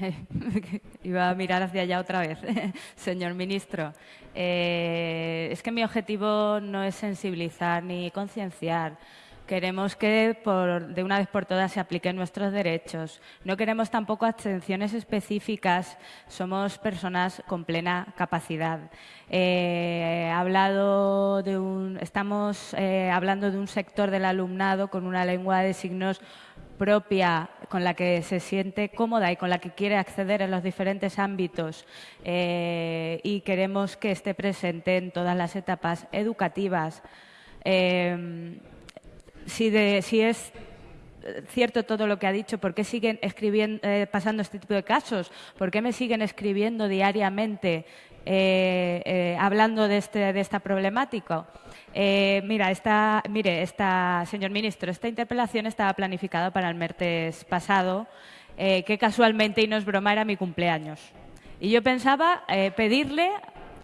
Iba a mirar hacia allá otra vez, señor ministro. Eh, es que mi objetivo no es sensibilizar ni concienciar. Queremos que de una vez por todas se apliquen nuestros derechos. No queremos tampoco abstenciones específicas. Somos personas con plena capacidad. Eh, hablado de un, estamos eh, hablando de un sector del alumnado con una lengua de signos propia, con la que se siente cómoda y con la que quiere acceder en los diferentes ámbitos eh, y queremos que esté presente en todas las etapas educativas si, si es cierto todo lo que ha dicho, ¿por qué siguen escribiendo, eh, pasando este tipo de casos? ¿Por qué me siguen escribiendo diariamente eh, eh, hablando de, este, de esta problemática? mira, esta, mire, esta, señor ministro, esta interpelación estaba planificada para el martes pasado, que casualmente, y no es broma, era mi cumpleaños. Y yo pensaba pedirle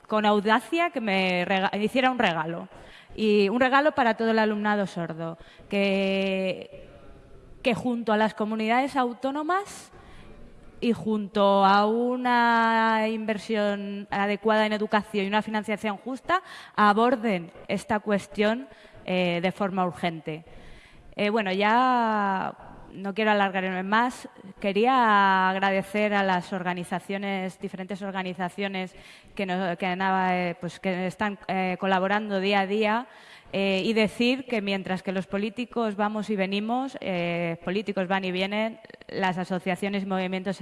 con audacia que me hiciera un regalo. Y un regalo para todo el alumnado sordo, que, que junto a las comunidades autónomas y junto a una inversión adecuada en educación y una financiación justa, aborden esta cuestión eh, de forma urgente. Eh, bueno, ya no quiero alargarme más. Quería agradecer a las organizaciones, diferentes organizaciones que, eh, pues, están colaborando día a día eh, y decir que mientras que los políticos vamos y venimos, políticos van y vienen, las asociaciones y movimientos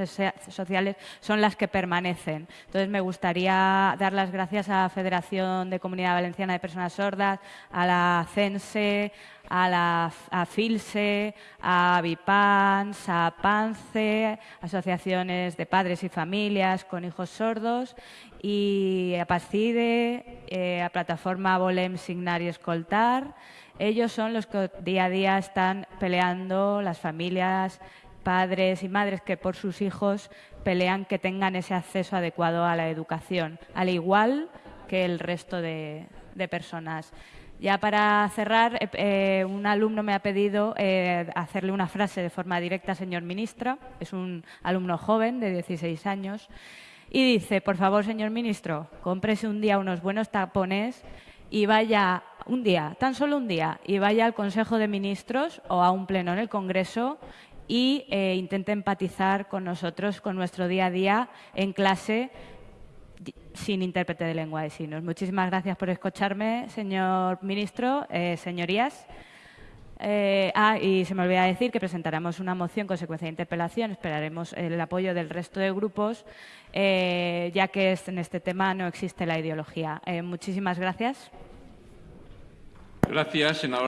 sociales son las que permanecen. Entonces, me gustaría dar las gracias a la Federación de Comunidad Valenciana de Personas Sordas, a la CENSE, a, la, FILSE, a VIPANS, a PANCE, asociaciones de padres y familias con hijos sordos, y a PACIDE, eh, a Plataforma Volem Signar y Ellos son los que día a día están peleando las familias, padres y madres que por sus hijos pelean que tengan ese acceso adecuado a la educación, al igual que el resto de personas. Ya para cerrar, eh, eh, un alumno me ha pedido eh, hacerle una frase de forma directa, señor ministro. Es un alumno joven de 16 años. Y dice, por favor, señor ministro, cómprese un día unos buenos tapones y vaya un día, tan solo un día, y vaya al Consejo de Ministros o a un pleno en el Congreso y intente empatizar con nosotros, con nuestro día a día en clase sin intérprete de lengua de signos. Muchísimas gracias por escucharme, señor ministro, eh, señorías. Eh, ah, y se me olvida decir que presentaremos una moción consecuencia de interpelación. Esperaremos el apoyo del resto de grupos, eh, ya que en este tema no existe la ideología. muchísimas gracias. Gracias, senador.